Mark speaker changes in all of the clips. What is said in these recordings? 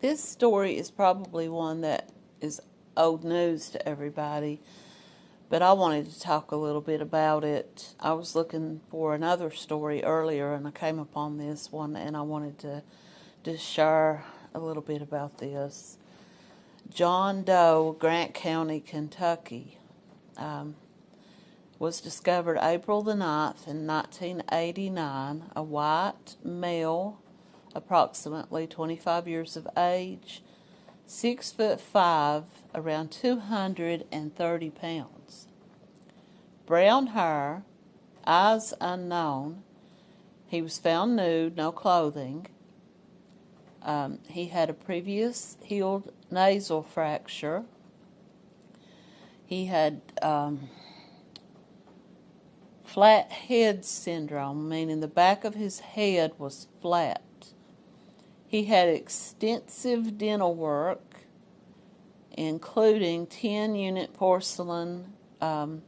Speaker 1: This story is probably one that is old news to everybody, but I wanted to talk a little bit about it. I was looking for another story earlier and I came upon this one and I wanted to just share a little bit about this. John Doe, Grant County, Kentucky, um, was discovered April the 9th in 1989, a white male approximately 25 years of age, 6 foot 5, around 230 pounds. Brown hair, eyes unknown. He was found nude, no clothing. Um, he had a previous healed nasal fracture. He had um, flat head syndrome, meaning the back of his head was flat. He had extensive dental work, including 10 unit porcelain um,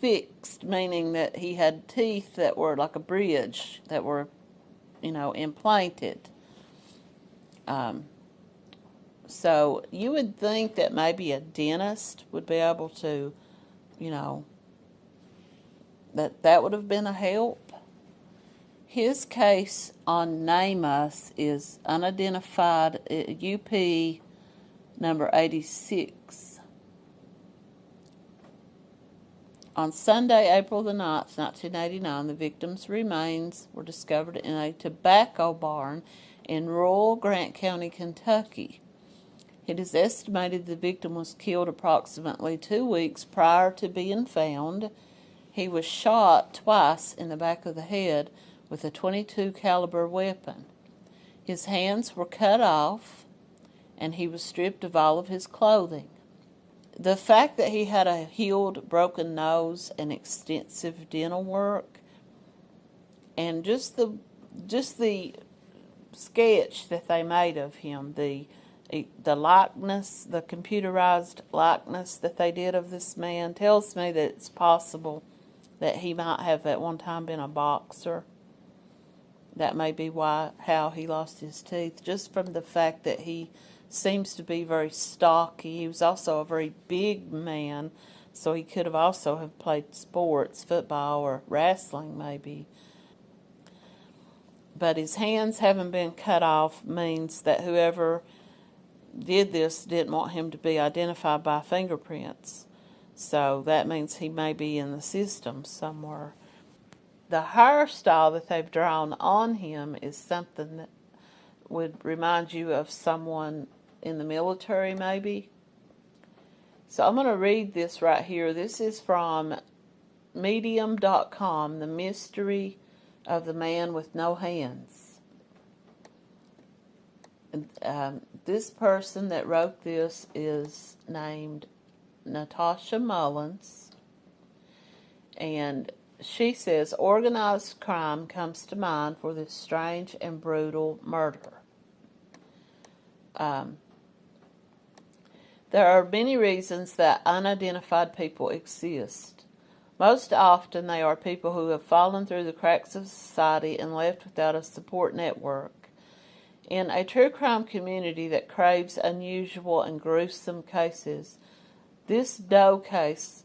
Speaker 1: fixed, meaning that he had teeth that were like a bridge that were, you know, implanted. Um, so you would think that maybe a dentist would be able to, you know, that that would have been a help. His case on NamUs is unidentified UP uh, number 86. On Sunday, April the 9th, 1989, the victim's remains were discovered in a tobacco barn in rural Grant County, Kentucky. It is estimated the victim was killed approximately two weeks prior to being found. He was shot twice in the back of the head with a 22 caliber weapon. His hands were cut off and he was stripped of all of his clothing. The fact that he had a healed broken nose and extensive dental work and just the just the sketch that they made of him, the the likeness, the computerized likeness that they did of this man tells me that it's possible that he might have at one time been a boxer that may be why how he lost his teeth, just from the fact that he seems to be very stocky. He was also a very big man, so he could have also have played sports, football or wrestling maybe. But his hands having been cut off means that whoever did this didn't want him to be identified by fingerprints. So that means he may be in the system somewhere the hairstyle that they've drawn on him is something that would remind you of someone in the military maybe. So I'm going to read this right here. This is from medium.com, The Mystery of the Man with No Hands. Um, this person that wrote this is named Natasha Mullins. And she says organized crime comes to mind for this strange and brutal murder. Um, there are many reasons that unidentified people exist. Most often, they are people who have fallen through the cracks of society and left without a support network. In a true crime community that craves unusual and gruesome cases, this Doe case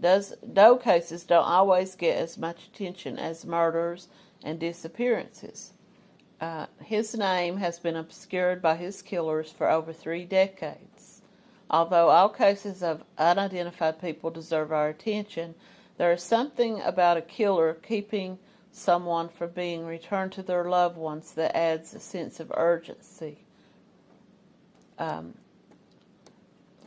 Speaker 1: Doe cases don't always get as much attention as murders and disappearances. Uh, his name has been obscured by his killers for over three decades. Although all cases of unidentified people deserve our attention, there is something about a killer keeping someone from being returned to their loved ones that adds a sense of urgency. Um,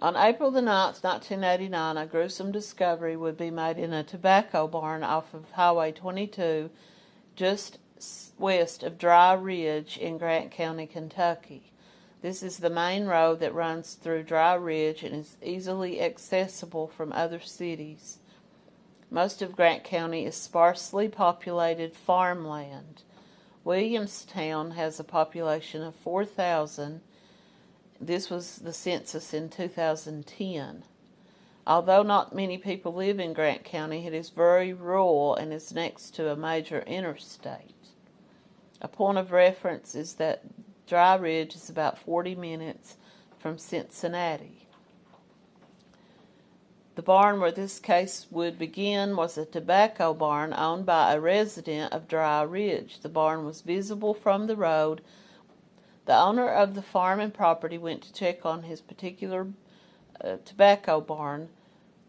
Speaker 1: on April the 9th, 1989, a gruesome discovery would be made in a tobacco barn off of Highway 22, just west of Dry Ridge in Grant County, Kentucky. This is the main road that runs through Dry Ridge and is easily accessible from other cities. Most of Grant County is sparsely populated farmland. Williamstown has a population of 4,000 this was the census in 2010. Although not many people live in Grant County, it is very rural and is next to a major interstate. A point of reference is that Dry Ridge is about 40 minutes from Cincinnati. The barn where this case would begin was a tobacco barn owned by a resident of Dry Ridge. The barn was visible from the road. The owner of the farm and property went to check on his particular uh, tobacco barn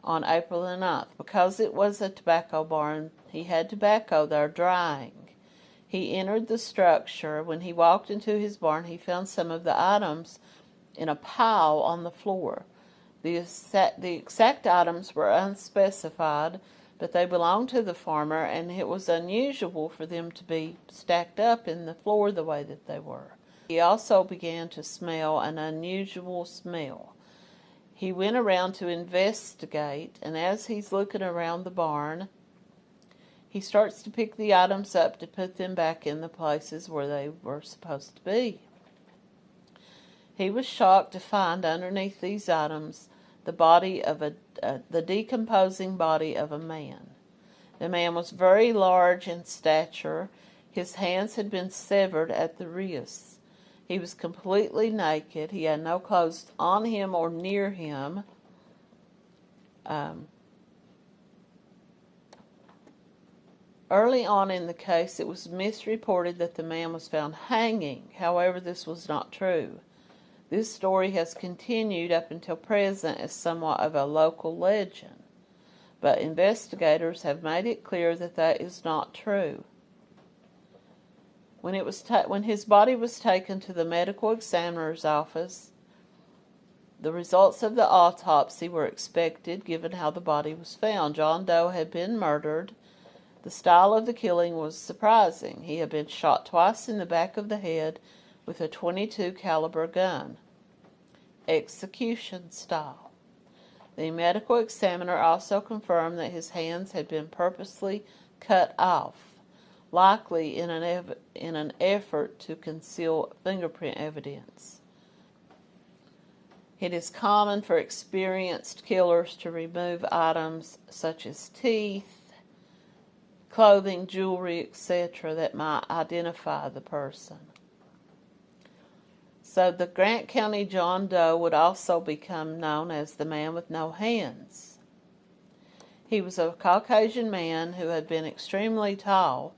Speaker 1: on April the 9th. Because it was a tobacco barn, he had tobacco there drying. He entered the structure. When he walked into his barn, he found some of the items in a pile on the floor. The exact, the exact items were unspecified, but they belonged to the farmer, and it was unusual for them to be stacked up in the floor the way that they were. He also began to smell an unusual smell. He went around to investigate, and as he's looking around the barn, he starts to pick the items up to put them back in the places where they were supposed to be. He was shocked to find underneath these items the body of a uh, the decomposing body of a man. The man was very large in stature. His hands had been severed at the wrists. He was completely naked. He had no clothes on him or near him. Um, early on in the case, it was misreported that the man was found hanging. However, this was not true. This story has continued up until present as somewhat of a local legend, but investigators have made it clear that that is not true. When, it was when his body was taken to the medical examiner's office, the results of the autopsy were expected given how the body was found. John Doe had been murdered. The style of the killing was surprising. He had been shot twice in the back of the head with a 22 caliber gun. Execution style. The medical examiner also confirmed that his hands had been purposely cut off, likely in an, in an effort to conceal fingerprint evidence. It is common for experienced killers to remove items such as teeth, clothing, jewelry, etc., that might identify the person. So the Grant County John Doe would also become known as the man with no hands. He was a Caucasian man who had been extremely tall,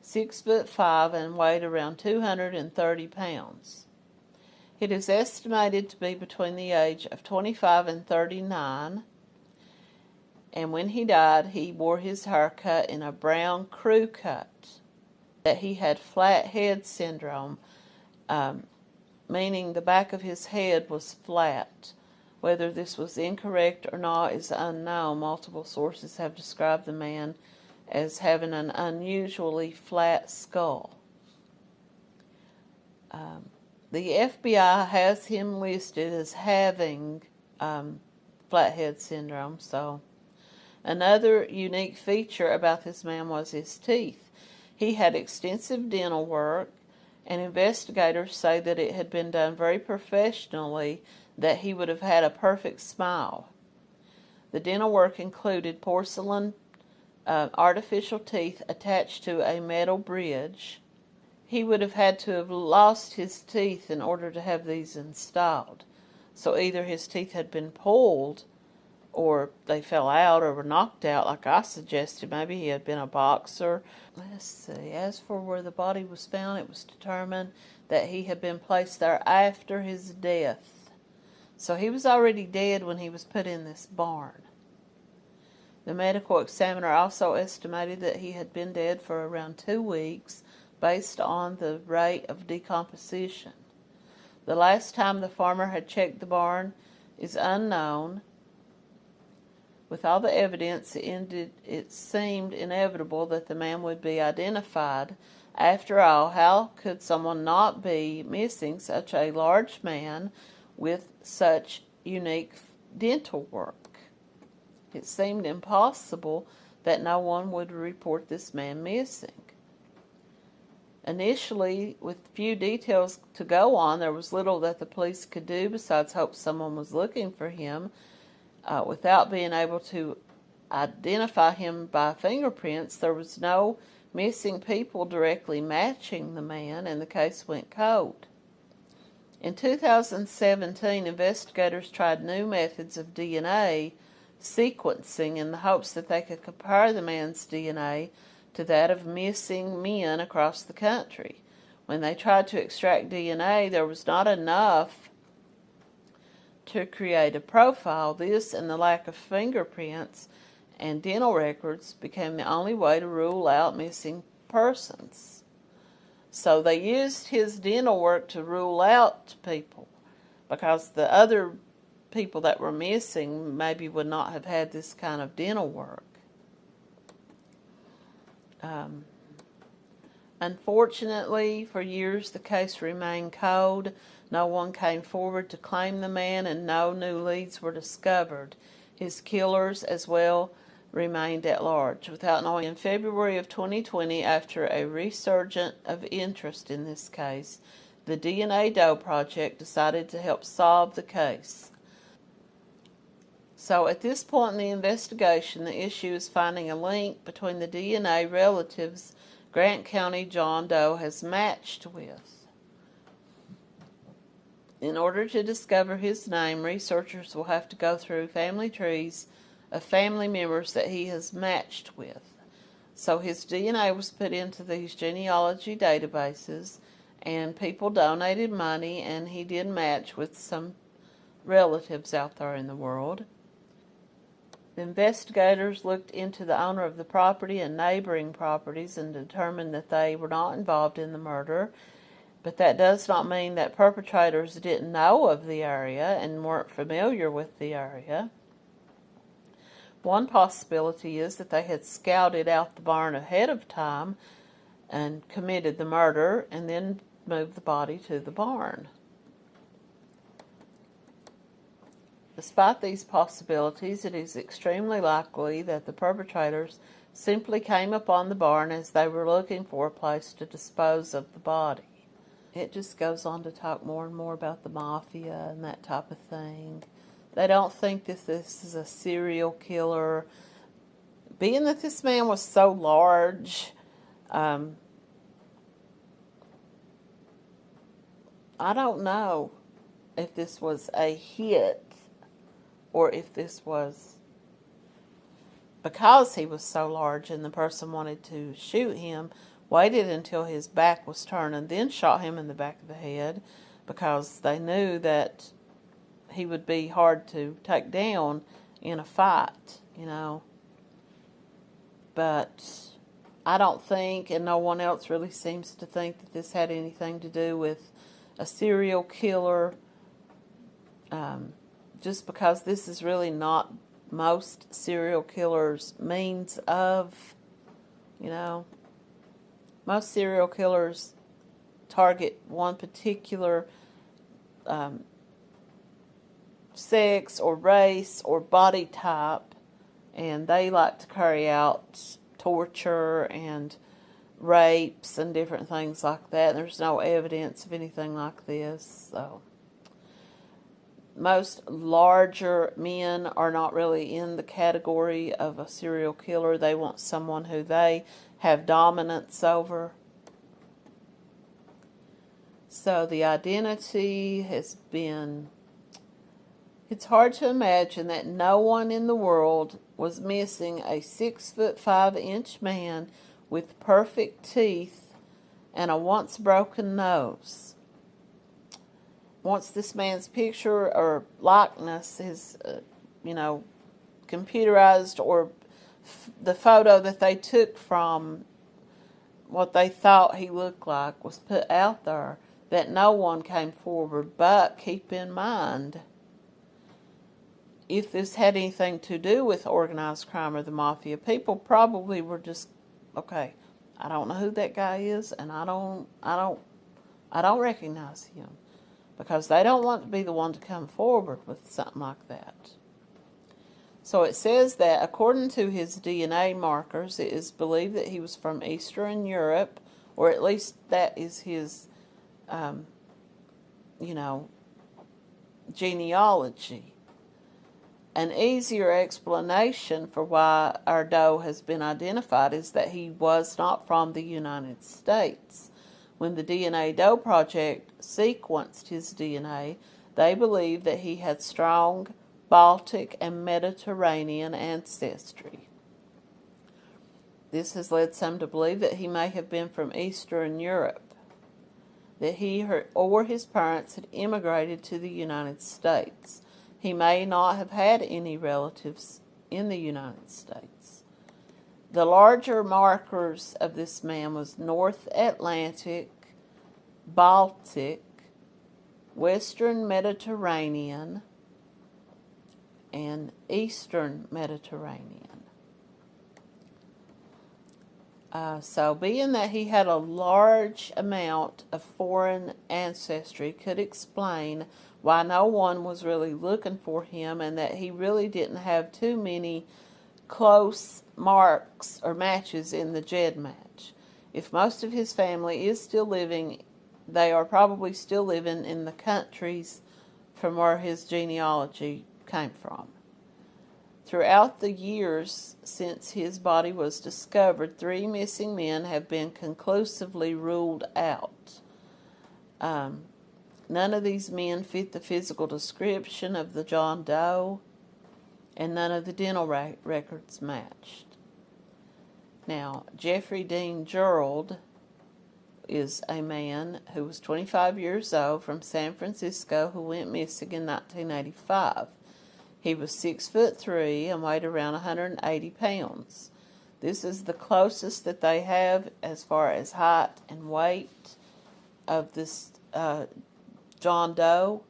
Speaker 1: six foot five, and weighed around 230 pounds. It is estimated to be between the age of 25 and 39, and when he died, he wore his hair cut in a brown crew cut. That he had flat head syndrome. Um, meaning the back of his head was flat. Whether this was incorrect or not is unknown. Multiple sources have described the man as having an unusually flat skull. Um, the FBI has him listed as having um, flathead syndrome. So, another unique feature about this man was his teeth. He had extensive dental work and investigators say that it had been done very professionally, that he would have had a perfect smile. The dental work included porcelain uh, artificial teeth attached to a metal bridge. He would have had to have lost his teeth in order to have these installed. So either his teeth had been pulled or they fell out or were knocked out, like I suggested. Maybe he had been a boxer. Let's see. As for where the body was found, it was determined that he had been placed there after his death. So he was already dead when he was put in this barn. The medical examiner also estimated that he had been dead for around two weeks based on the rate of decomposition. The last time the farmer had checked the barn is unknown with all the evidence, it, ended, it seemed inevitable that the man would be identified. After all, how could someone not be missing such a large man with such unique dental work? It seemed impossible that no one would report this man missing. Initially, with few details to go on, there was little that the police could do besides hope someone was looking for him uh, without being able to identify him by fingerprints, there was no missing people directly matching the man, and the case went cold. In 2017, investigators tried new methods of DNA sequencing in the hopes that they could compare the man's DNA to that of missing men across the country. When they tried to extract DNA, there was not enough to create a profile. This and the lack of fingerprints and dental records became the only way to rule out missing persons. So they used his dental work to rule out people because the other people that were missing maybe would not have had this kind of dental work. Um, unfortunately, for years the case remained cold. No one came forward to claim the man, and no new leads were discovered. His killers, as well, remained at large without knowing. In February of 2020, after a resurgence of interest in this case, the DNA Doe Project decided to help solve the case. So at this point in the investigation, the issue is finding a link between the DNA relatives Grant County John Doe has matched with. In order to discover his name, researchers will have to go through family trees of family members that he has matched with. So his DNA was put into these genealogy databases, and people donated money, and he did match with some relatives out there in the world. Investigators looked into the owner of the property and neighboring properties and determined that they were not involved in the murder. But that does not mean that perpetrators didn't know of the area and weren't familiar with the area. One possibility is that they had scouted out the barn ahead of time and committed the murder and then moved the body to the barn. Despite these possibilities, it is extremely likely that the perpetrators simply came upon the barn as they were looking for a place to dispose of the body. It just goes on to talk more and more about the mafia and that type of thing. They don't think that this is a serial killer. Being that this man was so large, um, I don't know if this was a hit or if this was because he was so large and the person wanted to shoot him, waited until his back was turned and then shot him in the back of the head because they knew that he would be hard to take down in a fight, you know. But I don't think, and no one else really seems to think that this had anything to do with a serial killer. Um, just because this is really not most serial killers' means of, you know, most serial killers target one particular um, sex or race or body type, and they like to carry out torture and rapes and different things like that. There's no evidence of anything like this, so most larger men are not really in the category of a serial killer. They want someone who they have dominance over. So the identity has been it's hard to imagine that no one in the world was missing a six foot five inch man with perfect teeth and a once broken nose. Once this man's picture or likeness is, uh, you know, computerized or the photo that they took from what they thought he looked like was put out there, that no one came forward. But keep in mind, if this had anything to do with organized crime or the mafia, people probably were just okay. I don't know who that guy is, and I don't, I don't, I don't recognize him because they don't want to be the one to come forward with something like that. So it says that according to his DNA markers, it is believed that he was from Eastern Europe, or at least that is his, um, you know, genealogy. An easier explanation for why Doe has been identified is that he was not from the United States. When the DNA Doe Project sequenced his DNA, they believed that he had strong Baltic and Mediterranean ancestry. This has led some to believe that he may have been from Eastern Europe, that he or his parents had immigrated to the United States. He may not have had any relatives in the United States. The larger markers of this man was North Atlantic, Baltic, Western Mediterranean, and Eastern Mediterranean. Uh, so, being that he had a large amount of foreign ancestry, could explain why no one was really looking for him and that he really didn't have too many close marks or matches in the GEDmatch. If most of his family is still living, they are probably still living in the countries from where his genealogy came from. Throughout the years since his body was discovered, three missing men have been conclusively ruled out. Um, none of these men fit the physical description of the John Doe, and none of the dental records matched. Now, Jeffrey Dean Gerald is a man who was 25 years old from San Francisco who went missing in 1985. He was six foot three and weighed around 180 pounds. This is the closest that they have as far as height and weight of this uh, John Doe.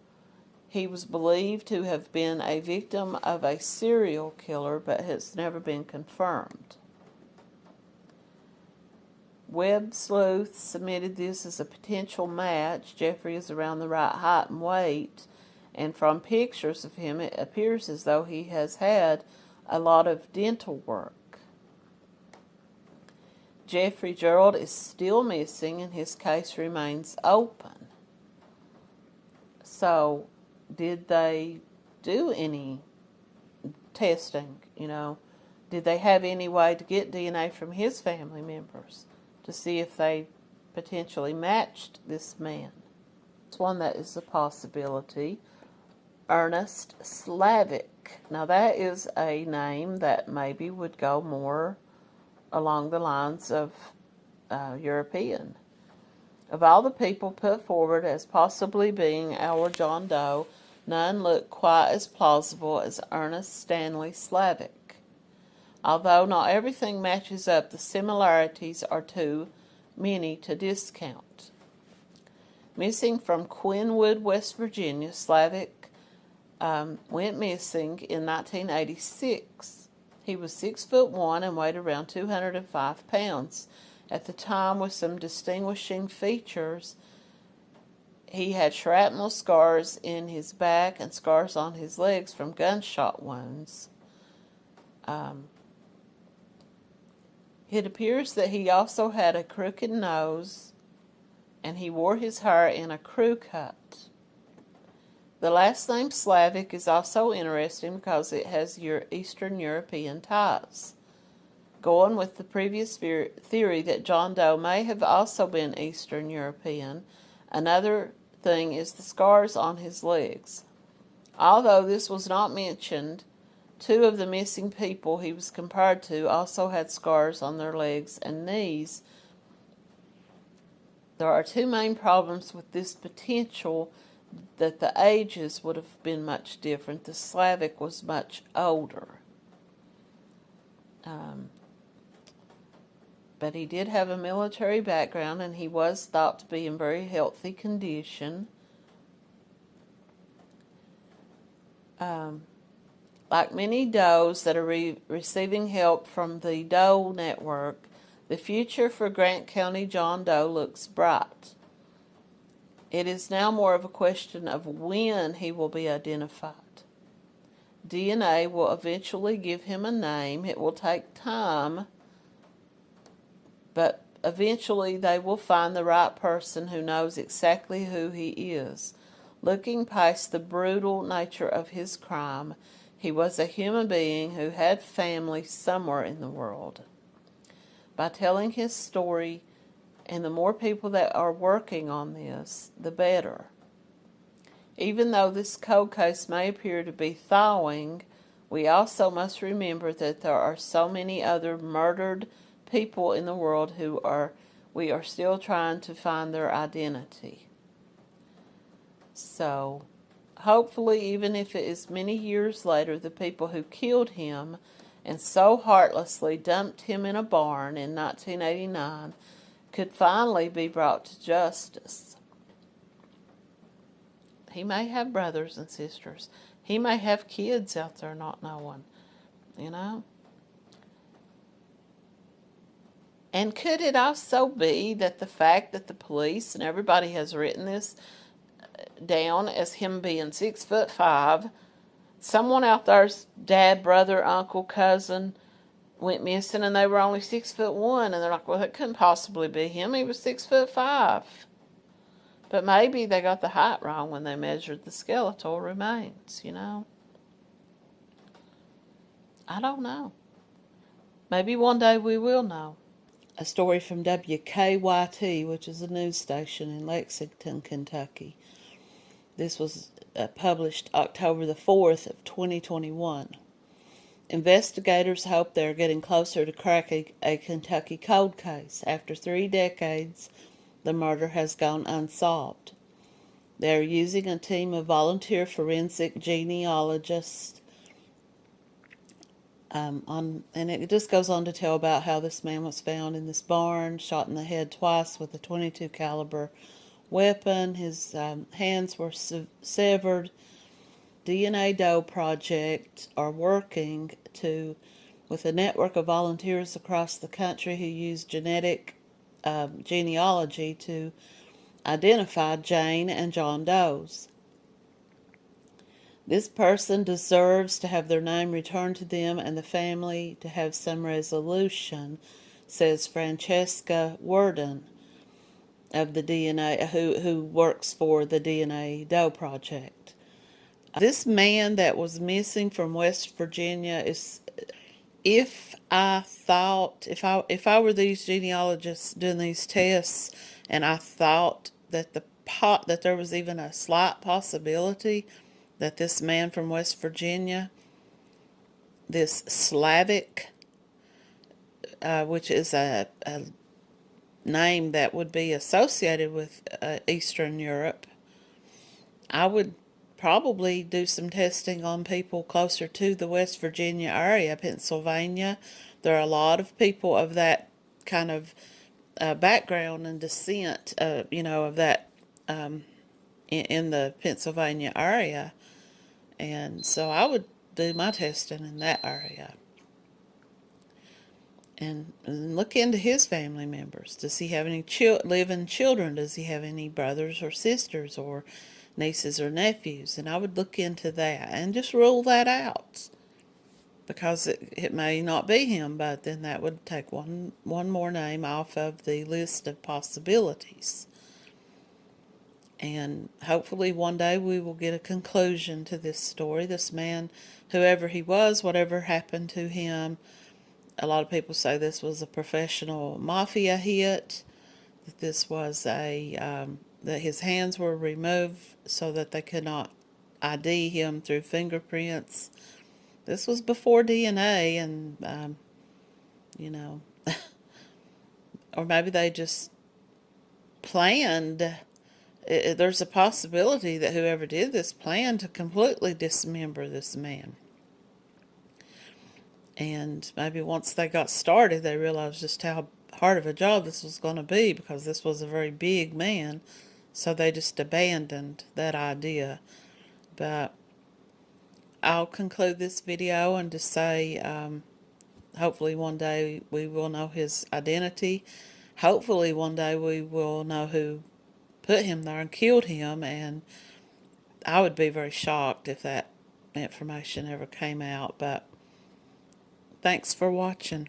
Speaker 1: He was believed to have been a victim of a serial killer, but has never been confirmed. Web Sleuth submitted this as a potential match. Jeffrey is around the right height and weight and from pictures of him, it appears as though he has had a lot of dental work. Jeffrey Gerald is still missing and his case remains open. So, did they do any testing? You know, did they have any way to get DNA from his family members to see if they potentially matched this man? It's one that is a possibility. Ernest Slavic. Now, that is a name that maybe would go more along the lines of uh, European. Of all the people put forward as possibly being our John Doe, none looked quite as plausible as Ernest Stanley Slavic. Although not everything matches up, the similarities are too many to discount. Missing from Quinwood, West Virginia, Slavic um, went missing in 1986. He was six foot one and weighed around 205 pounds. At the time, with some distinguishing features, he had shrapnel scars in his back and scars on his legs from gunshot wounds. Um, it appears that he also had a crooked nose and he wore his hair in a crew cut. The last name Slavic is also interesting because it has your Eastern European ties. Going with the previous theory that John Doe may have also been Eastern European, another thing is the scars on his legs. Although this was not mentioned, two of the missing people he was compared to also had scars on their legs and knees. There are two main problems with this potential that the ages would have been much different. The Slavic was much older. Um, but he did have a military background and he was thought to be in very healthy condition. Um, like many Does that are re receiving help from the Doe Network, the future for Grant County John Doe looks bright. It is now more of a question of when he will be identified. DNA will eventually give him a name. It will take time, but eventually they will find the right person who knows exactly who he is. Looking past the brutal nature of his crime, he was a human being who had family somewhere in the world. By telling his story, And the more people that are working on this, the better. Even though this cold case may appear to be thawing, we also must remember that there are so many other murdered people in the world who are we are still trying to find their identity. So, hopefully, even if it is many years later, the people who killed him and so heartlessly dumped him in a barn in 1989 could finally be brought to justice. He may have brothers and sisters. He may have kids out there not knowing, you know. And could it also be that the fact that the police and everybody has written this uh, down as him being six foot five, someone out there's dad, brother, uncle, cousin went missing and they were only six foot one and they're like, well, that couldn't possibly be him. He was six foot five. But maybe they got the height wrong when they measured the skeletal remains, you know. I don't know. Maybe one day we will know. A story from WKYT, which is a news station in Lexington, Kentucky. This was uh, published October the 4th of 2021. Investigators hope they are getting closer to cracking a Kentucky cold case. After three decades, the murder has gone unsolved. They are using a team of volunteer forensic genealogists. Um, on, and it just goes on to tell about how this man was found in this barn, shot in the head twice with a 22 caliber weapon. His um, hands were se severed. DNA Doe Project are working to, with a network of volunteers across the country who use genetic um, genealogy to identify Jane and John Doe's. This person deserves to have their name returned to them and the family to have some resolution, says Francesca Worden of the DNA, who, who works for the DNA Doe Project. This man that was missing from West Virginia is if I thought if I if I were these genealogists doing these tests and I thought that the pot that there was even a slight possibility that this man from West Virginia, this Slavic, uh, which is a, a, name that would be associated with uh, Eastern Europe, I would probably do some testing on people closer to the West Virginia area, Pennsylvania. There are a lot of people of that kind of uh, background and descent, uh, you know, of that um, in, in the Pennsylvania area. And so I would do my testing in that area. And, and look into his family members. Does he have any living children? Does he have any brothers or sisters or nieces or nephews, and I would look into that and just rule that out because it, it may not be him, but then that would take one, one more name off of the list of possibilities. And hopefully one day we will get a conclusion to this story. This man, whoever he was, whatever happened to him, a lot of people say this was a professional mafia hit, that this was a um, that his hands were removed so that they could not ID him through fingerprints. This was before DNA and, um, you know, or maybe they just planned. It, there's a possibility that whoever did this planned to completely dismember this man. And maybe once they got started, they realized just how hard of a job this was going to be because this was a very big man. So they just abandoned that idea. But I'll conclude this video and just say um, hopefully one day we will know his identity. Hopefully one day we will know who put him there and killed him. And I would be very shocked if that information ever came out. But thanks for watching.